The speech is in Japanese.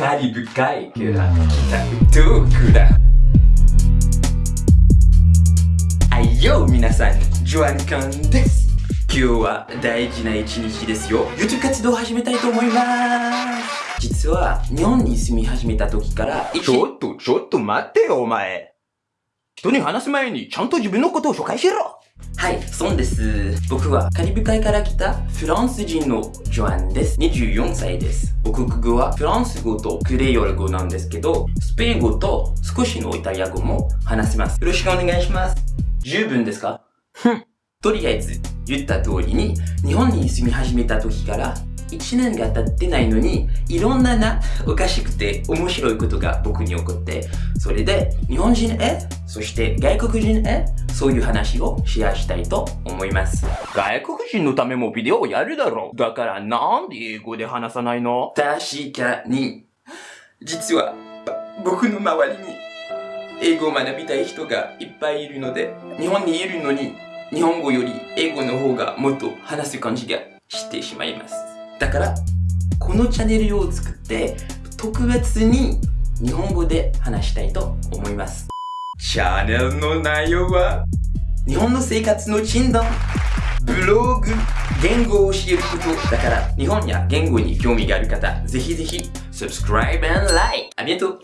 カリブ海から来たトークだ。はいよ、皆さん、ジョアンカンです。今日は大事な一日ですよ。YouTube 活動を始めたいと思います。実は、日本に住み始めた時から、ちょっと、ちょっと待ってよ、お前。人に話す前に、ちゃんと自分のことを紹介しろはい、そうです。僕はカリブ海から来たフランス人のジョアンです。24歳です。母国語はフランス語とクレヨル語なんですけど、スペイン語と少しのイタリア語も話せます。よろしくお願いします。十分ですか？ふん。とりあえず、言った通りに、日本に住み始めた時から1年が経ってないのに、いろんなな、おかしくて面白いことが僕に起こって、それで日本人へ、そして外国人へ、そういう話をシェアしたいと思います。外国人のためもビデオをやるだろう。だからなんで英語で話さないの？確かに。実は、僕の周りに英語を学びたい人がいっぱいいるので、日本にいるのに、日本語より英語の方がもっと話す感じがしてしまいます。だから、このチャンネルを作って、特別に日本語で話したいと思います。チャンネルの内容は、日本の生活の診断、ブログ、言語を教えることだから、日本や言語に興味がある方、ぜひぜひ、subscribe and like! ありがとう。